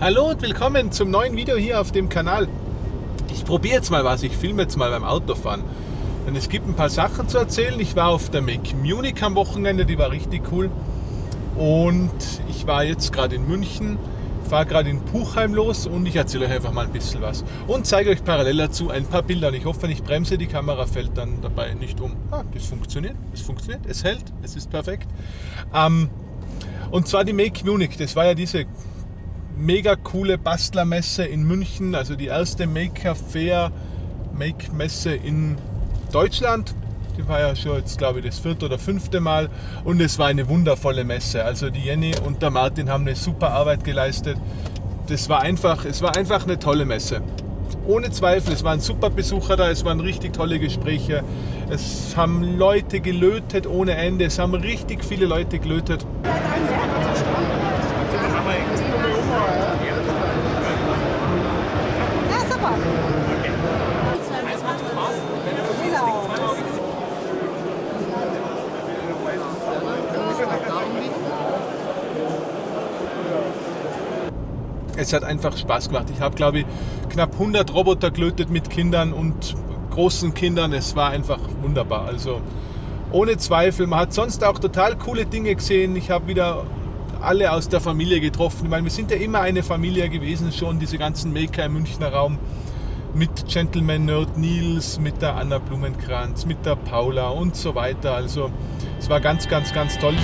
Hallo und willkommen zum neuen Video hier auf dem Kanal. Ich probiere jetzt mal was, ich filme jetzt mal beim Autofahren. Denn es gibt ein paar Sachen zu erzählen. Ich war auf der Make Munich am Wochenende, die war richtig cool. Und ich war jetzt gerade in München, fahre gerade in Puchheim los und ich erzähle euch einfach mal ein bisschen was. Und zeige euch parallel dazu ein paar Bilder. Und ich hoffe, wenn ich bremse, die Kamera fällt dann dabei nicht um. Ah, das funktioniert, es funktioniert, es hält, es ist perfekt. Ähm, und zwar die Make Munich, das war ja diese mega coole Bastlermesse in München, also die erste Maker Fair, Make Messe in Deutschland. Die war ja schon jetzt, glaube ich, das vierte oder fünfte Mal und es war eine wundervolle Messe. Also die Jenny und der Martin haben eine super Arbeit geleistet. Das war einfach, es war einfach eine tolle Messe. Ohne Zweifel, es waren super Besucher da, es waren richtig tolle Gespräche. Es haben Leute gelötet ohne Ende, es haben richtig viele Leute gelötet. Ja, super. Genau. es hat einfach Spaß gemacht. Ich habe, glaube ich, knapp 100 Roboter gelötet mit Kindern und großen Kindern. Es war einfach wunderbar. Also ohne Zweifel. Man hat sonst auch total coole Dinge gesehen. Ich habe wieder alle aus der Familie getroffen. Ich meine, wir sind ja immer eine Familie gewesen, schon diese ganzen Maker im Münchner Raum. Mit Gentleman Nerd Nils, mit der Anna Blumenkranz, mit der Paula und so weiter. Also es war ganz, ganz, ganz toll.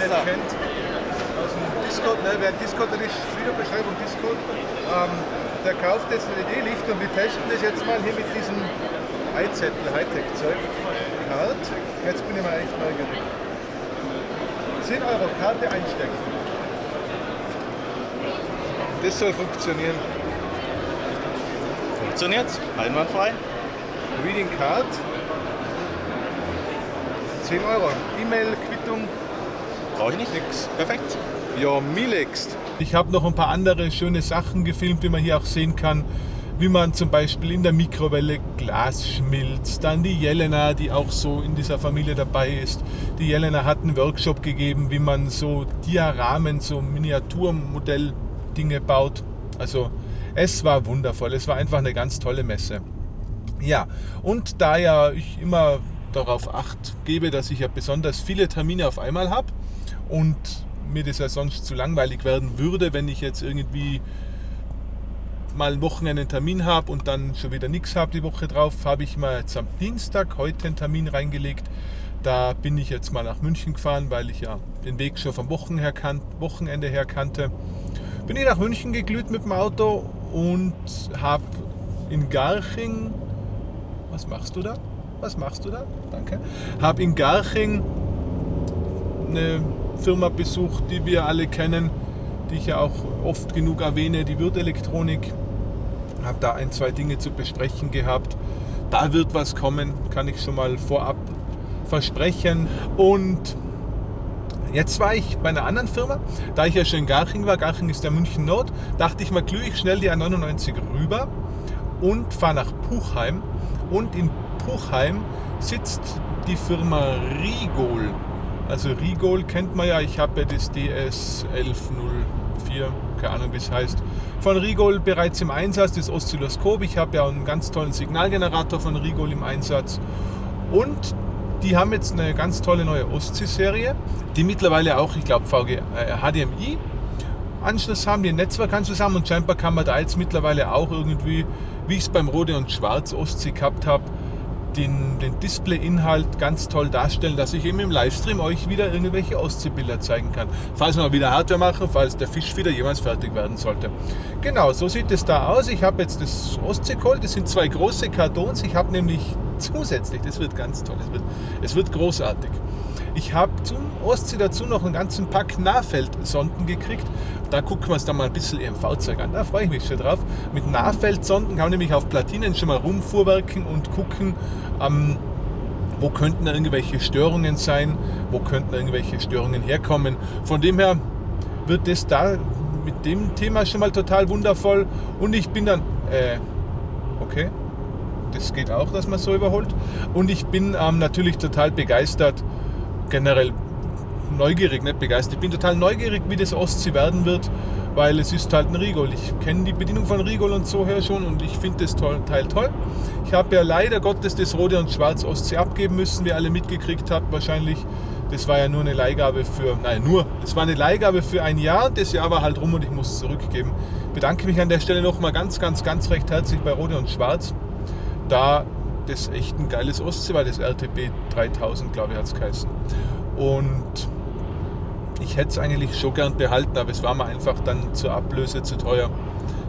Nicht kennt, aus dem Discord, ne, wer Discord ist, Videobeschreibung Discord, ähm, der kauft jetzt ein LED-Licht und wir testen das jetzt mal hier mit diesem iZettel Hightech-Zeug. Kart, jetzt bin ich mal echt neugierig. 10 Euro Karte einstecken. Das soll funktionieren. Funktioniert's? Einwandfrei? Reading Card. 10 Euro. E-Mail, Quittung, Brauche ich nicht. nix. Perfekt. Ja, Milext. Ich habe noch ein paar andere schöne Sachen gefilmt, wie man hier auch sehen kann. wie man zum Beispiel in der Mikrowelle Glas schmilzt. Dann die Jelena, die auch so in dieser Familie dabei ist. Die Jelena hat einen Workshop gegeben, wie man so Diaramen, so Miniaturmodell-Dinge baut. Also es war wundervoll. Es war einfach eine ganz tolle Messe. Ja, und da ja ich immer darauf acht gebe, dass ich ja besonders viele Termine auf einmal habe und mir das ja sonst zu langweilig werden würde, wenn ich jetzt irgendwie mal ein Wochenende einen Termin habe und dann schon wieder nichts habe die Woche drauf, habe ich mal jetzt am Dienstag heute einen Termin reingelegt. Da bin ich jetzt mal nach München gefahren, weil ich ja den Weg schon vom Wochenende her kannte. Bin ich nach München geglüht mit dem Auto und habe in Garching, was machst du da? Was machst du da? Danke. Habe in Garching eine Firma besucht, die wir alle kennen, die ich ja auch oft genug erwähne, die Wirt Elektronik. Habe da ein, zwei Dinge zu besprechen gehabt. Da wird was kommen, kann ich schon mal vorab versprechen. Und jetzt war ich bei einer anderen Firma, da ich ja schon in Garching war, Garching ist der München Nord, dachte ich mal, glühe ich schnell die A99 rüber und fahre nach Puchheim. Und in Puchheim sitzt die Firma Rigol. Also Rigol kennt man ja, ich habe ja das DS 1104, keine Ahnung wie es heißt, von Rigol bereits im Einsatz, das Oszilloskop. Ich habe ja einen ganz tollen Signalgenerator von Rigol im Einsatz. Und die haben jetzt eine ganz tolle neue Ostsee-Serie, die mittlerweile auch, ich glaube, VG, äh, HDMI Anschluss haben, die Netzwerkanschluss haben und scheinbar kann man da jetzt mittlerweile auch irgendwie, wie ich es beim Rode und Schwarz Ostsee gehabt habe, den, den Display-Inhalt ganz toll darstellen, dass ich eben im Livestream euch wieder irgendwelche Ostseebilder zeigen kann. Falls wir mal wieder Hardware machen, falls der Fisch wieder jemals fertig werden sollte. Genau, so sieht es da aus. Ich habe jetzt das Ostsee-Cold, das sind zwei große Kartons. Ich habe nämlich zusätzlich, das wird ganz toll, es wird, es wird großartig. Ich habe zum Ostsee dazu noch einen ganzen Pack Nahfeldsonden gekriegt. Da gucken wir uns dann mal ein bisschen EMV-Zeug an. Da freue ich mich schon drauf. Mit Nahfeldsonden kann man nämlich auf Platinen schon mal rumfuhrwerken und gucken, ähm, wo könnten irgendwelche Störungen sein, wo könnten irgendwelche Störungen herkommen. Von dem her wird das da mit dem Thema schon mal total wundervoll. Und ich bin dann, äh, okay, das geht auch, dass man so überholt. Und ich bin ähm, natürlich total begeistert, generell neugierig, nicht begeistert. Ich bin total neugierig, wie das Ostsee werden wird, weil es ist halt ein Rigol. Ich kenne die Bedienung von Rigol und so her schon und ich finde das Teil toll. Ich habe ja leider Gottes das Rote und Schwarz Ostsee abgeben müssen, wie alle mitgekriegt habt wahrscheinlich. Das war ja nur eine Leihgabe für, nein, nur, es war eine Leihgabe für ein Jahr. Das Jahr war halt rum und ich muss zurückgeben. Bedanke mich an der Stelle nochmal ganz, ganz, ganz recht herzlich bei Rote und Schwarz. Da das echt ein geiles Ostsee war, das RTB 3000, glaube ich, hat es geheißen. Und ich hätte es eigentlich schon gern behalten, aber es war mir einfach dann zur Ablöse zu teuer.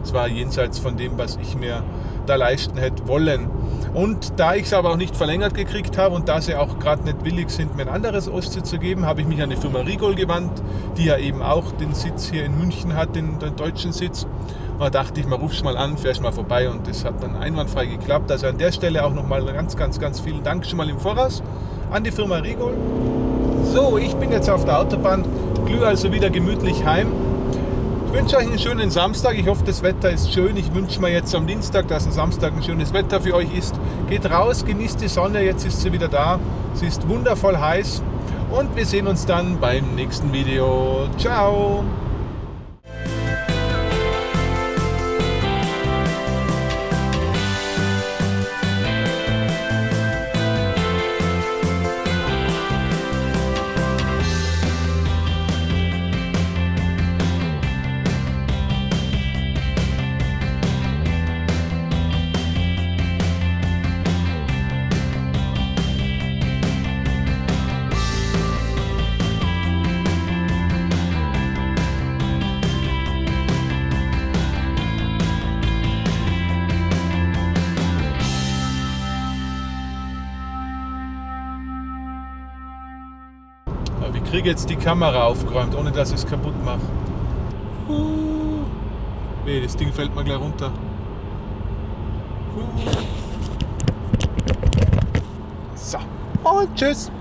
Es war jenseits von dem, was ich mir da leisten hätte wollen. Und da ich es aber auch nicht verlängert gekriegt habe und da sie auch gerade nicht willig sind, mir ein anderes Ostsee zu geben, habe ich mich an die Firma Rigol gewandt, die ja eben auch den Sitz hier in München hat, den, den deutschen Sitz. Da dachte ich, mal rufst mal an, fährst mal vorbei und das hat dann einwandfrei geklappt. Also an der Stelle auch nochmal ganz, ganz, ganz vielen Dank schon mal im Voraus an die Firma Rigol. So, ich bin jetzt auf der Autobahn, glühe also wieder gemütlich heim. Ich wünsche euch einen schönen Samstag. Ich hoffe, das Wetter ist schön. Ich wünsche mir jetzt am Dienstag, dass am Samstag ein schönes Wetter für euch ist. Geht raus, genießt die Sonne. Jetzt ist sie wieder da. Sie ist wundervoll heiß. Und wir sehen uns dann beim nächsten Video. Ciao! Kriege jetzt die Kamera aufgeräumt, ohne dass ich es kaputt mache. Uh. Nee, das Ding fällt mir gleich runter. Uh. So, und tschüss.